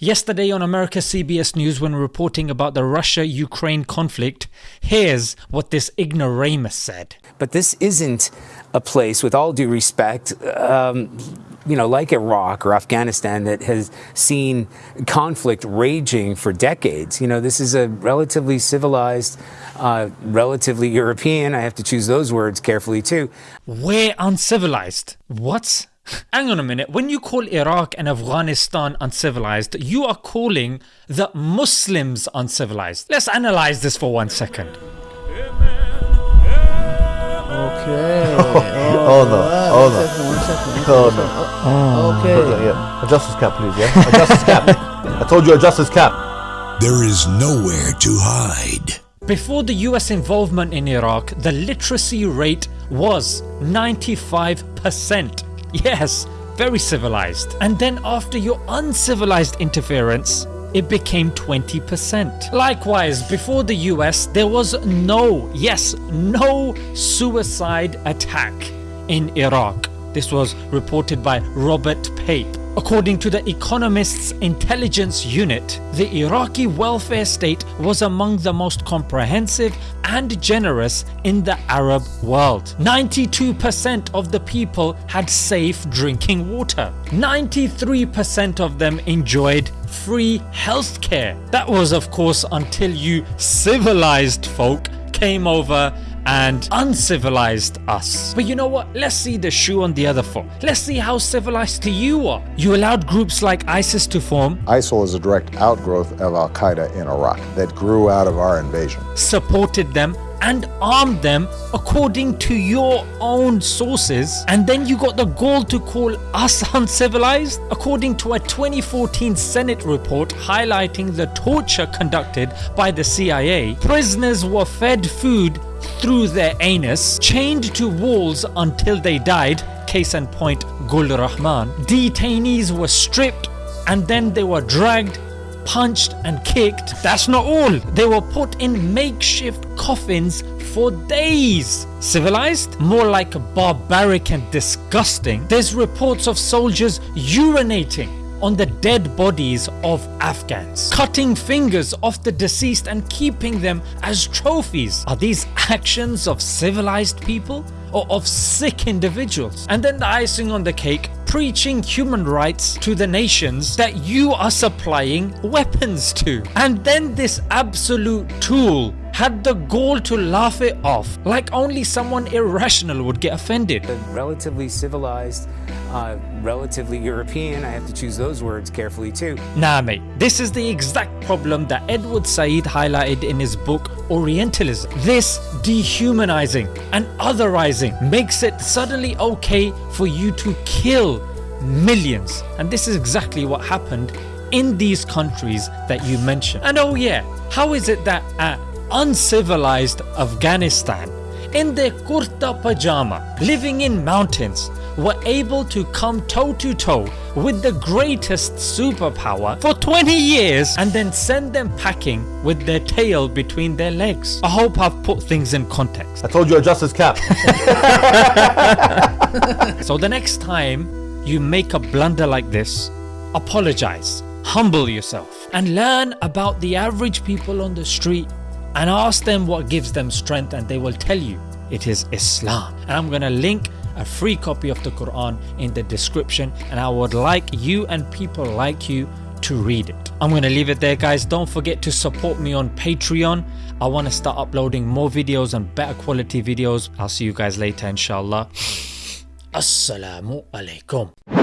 Yesterday on America CBS News, when reporting about the Russia Ukraine conflict, here's what this ignoramus said. But this isn't a place, with all due respect, um, you know, like Iraq or Afghanistan that has seen conflict raging for decades. You know, this is a relatively civilized, uh, relatively European, I have to choose those words carefully too. We're uncivilized. What? Hang on a minute, when you call Iraq and Afghanistan uncivilized, you are calling the Muslims uncivilized. Let's analyze this for one second. Okay. Oh, no. Oh, no. One second, one second. Oh, no. Okay. Yeah. Adjust his cap, please, yeah? Adjust his cap. I told you adjust his cap. There is nowhere to hide. Before the US involvement in Iraq, the literacy rate was 95%. Yes, very civilized. And then after your uncivilized interference, it became 20%. Likewise, before the US, there was no, yes, no suicide attack in Iraq. This was reported by Robert Pape. According to the Economist's intelligence unit, the Iraqi welfare state was among the most comprehensive and generous in the Arab world. 92% of the people had safe drinking water. 93% of them enjoyed free healthcare. That was of course until you civilized folk came over and uncivilized us. But you know what? Let's see the shoe on the other foot. Let's see how civilized you are. You allowed groups like ISIS to form, ISIL is a direct outgrowth of Al Qaeda in Iraq that grew out of our invasion. supported them and armed them according to your own sources and then you got the gall to call us uncivilized according to a 2014 senate report highlighting the torture conducted by the cia prisoners were fed food through their anus chained to walls until they died case in point gul rahman detainees were stripped and then they were dragged punched and kicked. That's not all. They were put in makeshift coffins for days. Civilized? More like barbaric and disgusting. There's reports of soldiers urinating on the dead bodies of Afghans, cutting fingers off the deceased and keeping them as trophies. Are these actions of civilized people? Or of sick individuals. And then the icing on the cake, preaching human rights to the nations that you are supplying weapons to. And then this absolute tool had the gall to laugh it off like only someone irrational would get offended. A relatively civilized, uh, relatively European, I have to choose those words carefully too. Nah mate, this is the exact problem that Edward Said highlighted in his book Orientalism. This dehumanizing and otherizing makes it suddenly okay for you to kill millions. And this is exactly what happened in these countries that you mentioned. And oh yeah, how is it that at uncivilized Afghanistan in their kurta pajama, living in mountains, were able to come toe to toe with the greatest superpower for 20 years and then send them packing with their tail between their legs. I hope I've put things in context. I told you adjust his cap. So the next time you make a blunder like this, apologize, humble yourself, and learn about the average people on the street and ask them what gives them strength, and they will tell you it is Islam. And I'm gonna link a free copy of the Quran in the description, and I would like you and people like you to read it. I'm gonna leave it there, guys. Don't forget to support me on Patreon. I want to start uploading more videos and better quality videos. I'll see you guys later, inshallah. Assalamu alaikum.